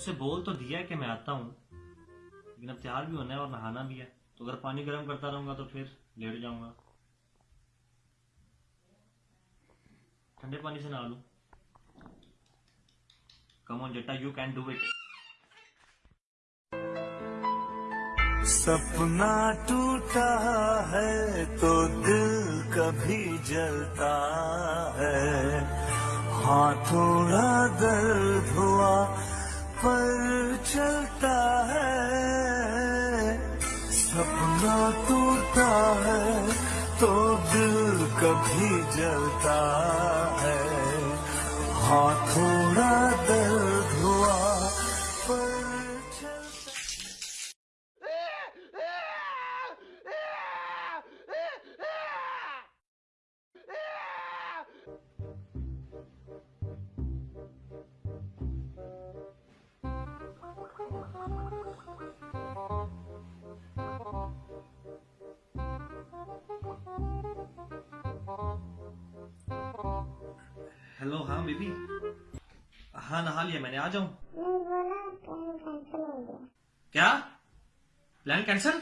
उसे बोल तो दिया है कि मैं आता हूँ, लेकिन अब तैयार भी होना है और नहाना भी है। तो अगर पानी गर्म करता रहूँगा तो फिर लेट जाऊँगा। ठंडे पानी से नहा लू। कम ऑन जट्टा यू कैन डू इट सपना टूटा है तो दिल कभी जलता है। हाँ थोड़ा दर्द हुआ पर चलता है। सपना टूटता है तो दिल कभी जलता है। हाँ थोड़ा हेलो हाँ बेबी। हाँ नहा लिया मैंने आ जाऊँ। नहीं बोला प्लान कैंसिल हो गया। क्या? Plan cancel